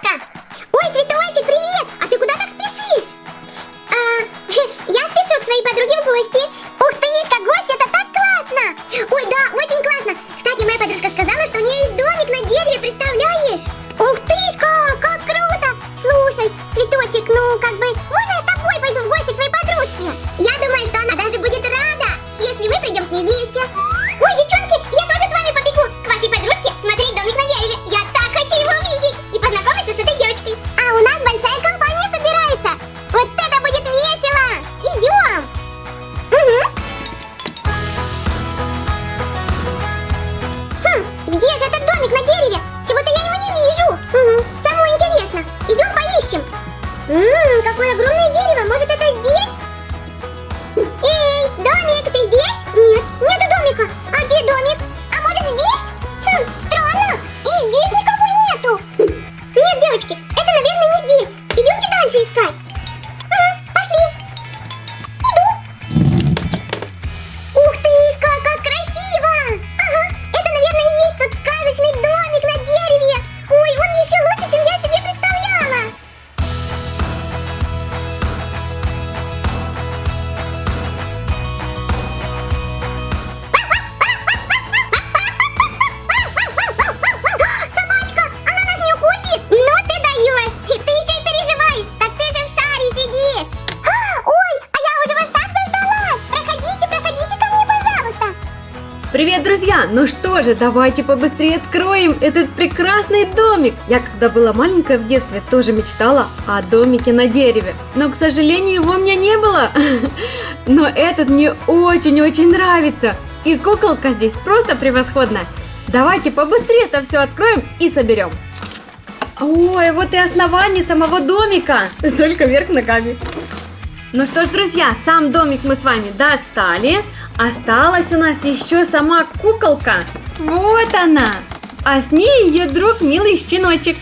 Крошка! Ой, цветочек, привет! А ты куда так спешишь? А, я спешу к своей подруге в гости. 最新 же, давайте побыстрее откроем этот прекрасный домик. Я, когда была маленькая в детстве, тоже мечтала о домике на дереве. Но, к сожалению, его у меня не было. Но этот мне очень-очень нравится. И куколка здесь просто превосходная. Давайте побыстрее это все откроем и соберем. Ой, вот и основание самого домика. Только вверх ногами. Ну что ж, друзья, сам домик мы с вами достали. Осталась у нас еще сама куколка. Вот она. А с ней ее друг милый щеночек.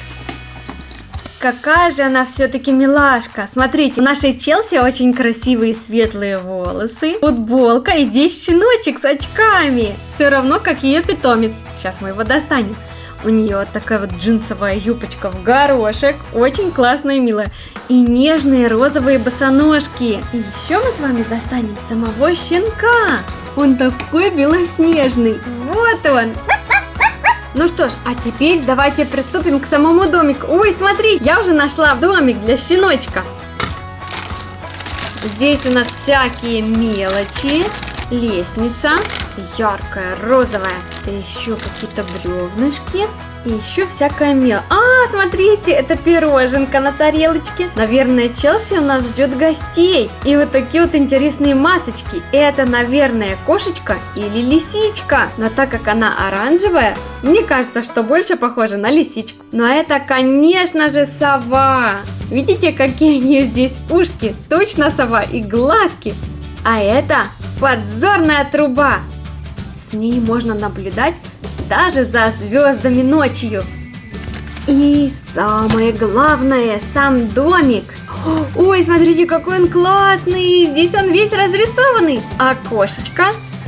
Какая же она все-таки милашка. Смотрите, у нашей Челси очень красивые светлые волосы, футболка и здесь щеночек с очками. Все равно, как ее питомец. Сейчас мы его достанем. У нее вот такая вот джинсовая юбочка в горошек, очень классная и милая. И нежные розовые босоножки. И еще мы с вами достанем самого щенка. Он такой белоснежный. Вот он. Ну что ж, а теперь давайте приступим к самому домику. Ой, смотри, я уже нашла домик для щеночка. Здесь у нас всякие мелочи, лестница, яркая, розовая, еще какие-то бревнышки, и еще всякая мел. А, смотрите, это пироженка на тарелочке. Наверное, Челси у нас ждет гостей. И вот такие вот интересные масочки. Это, наверное, кошечка или лисичка. Но так как она оранжевая, мне кажется, что больше похожа на лисичку. Но это, конечно же, сова. Видите, какие у нее здесь ушки? Точно сова и глазки. А это подзорная труба. С ней можно наблюдать даже за звездами ночью. И самое главное, сам домик. Ой, смотрите, какой он классный! Здесь он весь разрисованный. Окошечко.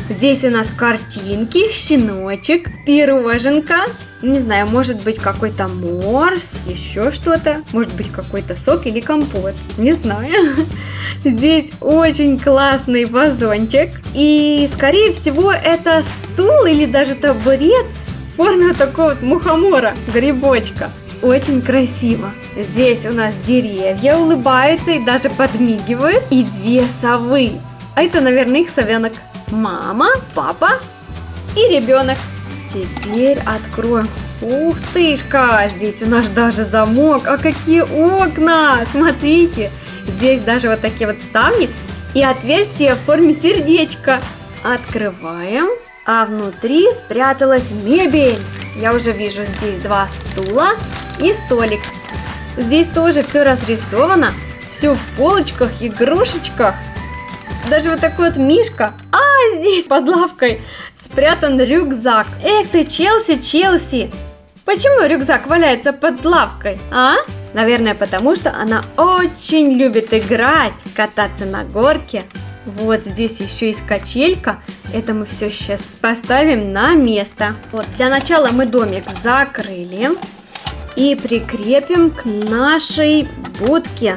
Здесь у нас картинки, щеночек, пироженка. Не знаю, может быть какой-то морс, еще что-то. Может быть какой-то сок или компот. Не знаю. Здесь очень классный вазончик. И, скорее всего, это стул или даже табурет в форме такого вот мухомора, грибочка. Очень красиво. Здесь у нас деревья улыбаются и даже подмигивают. И две совы. А это, наверное, их совенок. Мама, папа и ребенок. Теперь откроем. Ух тышка, здесь у нас даже замок. А какие окна! Смотрите, здесь даже вот такие вот ставни и отверстие в форме сердечка. Открываем, а внутри спряталась мебель. Я уже вижу здесь два стула и столик. Здесь тоже все разрисовано, все в полочках, игрушечках. Даже вот такой вот мишка. А, здесь под лавкой спрятан рюкзак. Эх ты, Челси, Челси. Почему рюкзак валяется под лавкой, а? Наверное, потому что она очень любит играть, кататься на горке. Вот здесь еще есть качелька. Это мы все сейчас поставим на место. Вот, для начала мы домик закрыли. и прикрепим к нашей будке.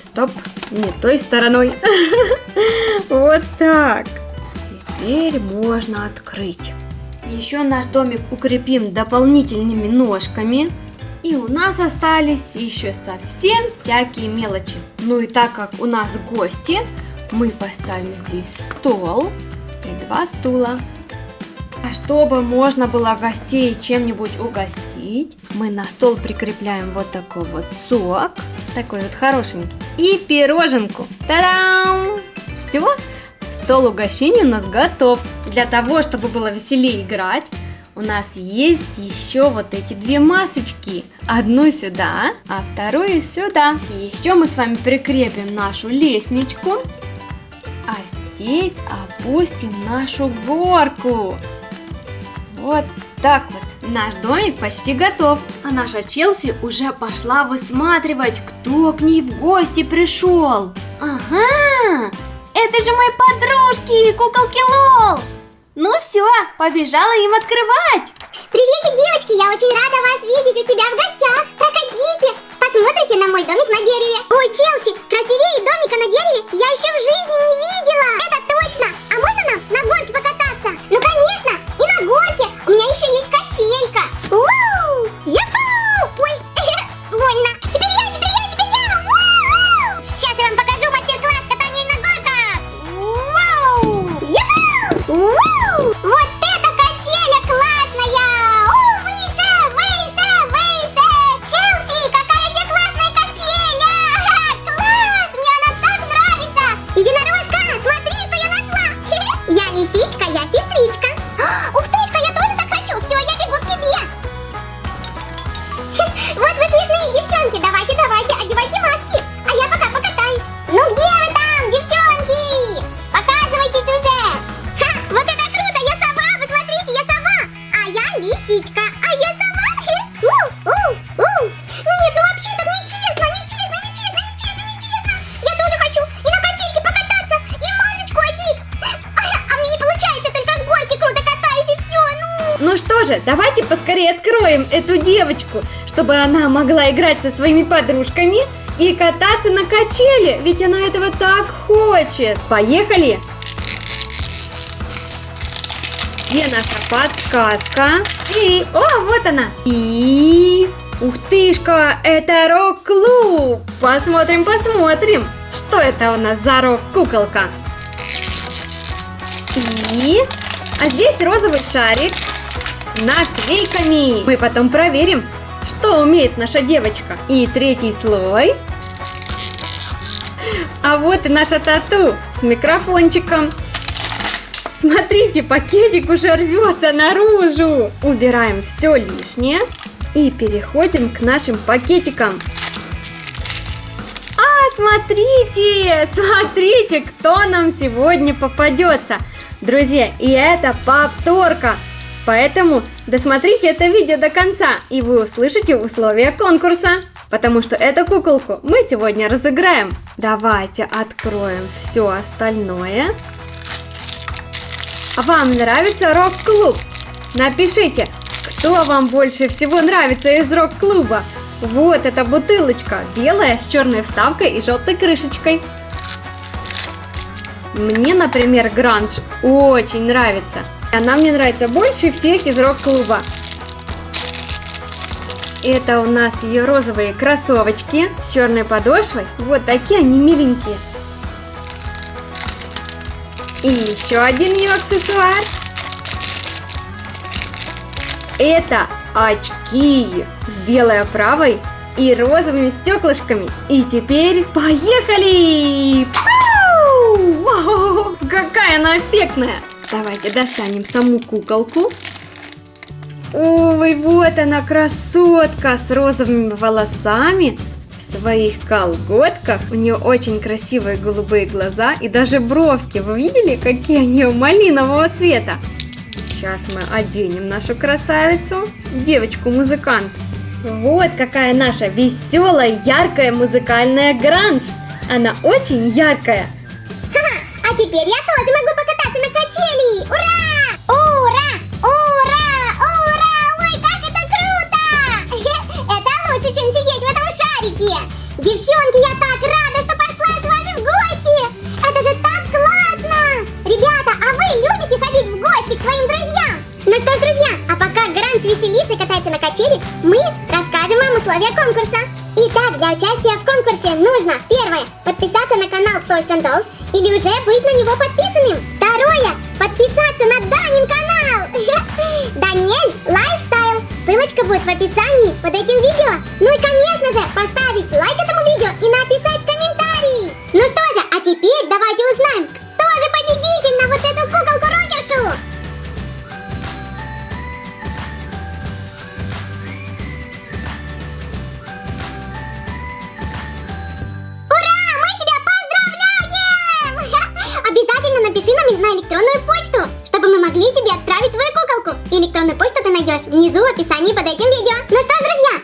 Стоп, не той стороной. Вот так. Теперь можно открыть. Еще наш домик укрепим дополнительными ножками. И у нас остались еще совсем всякие мелочи. Ну и так как у нас гости, мы поставим здесь стол и два стула. А чтобы можно было гостей чем-нибудь угостить, мы на стол прикрепляем вот такой вот сок, такой вот хорошенький, и пироженку. Та-дам! Все, стол угощений у нас готов. Для того, чтобы было веселее играть, у нас есть еще вот эти две масочки. Одну сюда, а вторую сюда. И еще мы с вами прикрепим нашу лестничку. А здесь опустим нашу горку. Вот так вот. Наш домик почти готов. А наша Челси уже пошла высматривать, кто к ней в гости пришел. Ага, это же мои подружки, куколки Лол. Ну все, побежала им открывать. Приветик, девочки, я очень рада вас видеть у себя в гостях. Проходите, посмотрите на мой домик на дереве. Ой, Челси, красивее домика на дереве я еще в жизни не видела. Же, давайте поскорее откроем эту девочку, чтобы она могла играть со своими подружками и кататься на качели, ведь она этого так хочет. Поехали! Где наша подсказка? И, о, вот она! И, ух тышка, это рок-клуб! Посмотрим, посмотрим, что это у нас за рок-куколка. И, а здесь розовый шарик наклейками. Мы потом проверим, что умеет наша девочка. И третий слой. А вот и наша тату с микрофончиком. Смотрите, пакетик уже рвется наружу. Убираем все лишнее и переходим к нашим пакетикам. А, смотрите, смотрите, кто нам сегодня попадется. Друзья, и это повторка. Поэтому досмотрите это видео до конца, и вы услышите условия конкурса. Потому что эту куколку мы сегодня разыграем. Давайте откроем все остальное. Вам нравится рок-клуб? Напишите, кто вам больше всего нравится из рок-клуба. Вот эта бутылочка, белая с черной вставкой и желтой крышечкой. Мне, например, гранж очень нравится. Она мне нравится больше всех из рок-клуба. Это у нас ее розовые кроссовочки с черной подошвой. Вот такие они миленькие. И еще один ее аксессуар. Это очки с белой оправой и розовыми стеклышками. И теперь поехали! Какая она эффектная! Давайте достанем саму куколку. Ой, вот она красотка с розовыми волосами в своих колготках. У нее очень красивые голубые глаза и даже бровки. Вы видели, какие нее малинового цвета? Сейчас мы оденем нашу красавицу, девочку-музыкант. Вот какая наша веселая, яркая музыкальная гранж. Она очень яркая. Ха-ха, а теперь я тоже могу покататься на качели! Условия конкурса. Итак, для участия в конкурсе нужно первое подписаться на канал Toys and Dolls или уже быть на него подписанным. Второе подписаться на Данин канал. Daniel Lifestyle. Ссылочка будет в описании под этим видео. Ну и конечно же поставить лайк этому видео и написать комментарий. Ну что же, а теперь давайте узнаем, внизу в описании под этим видео. Ну что ж, друзья,